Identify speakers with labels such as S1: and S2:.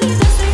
S1: He doesn't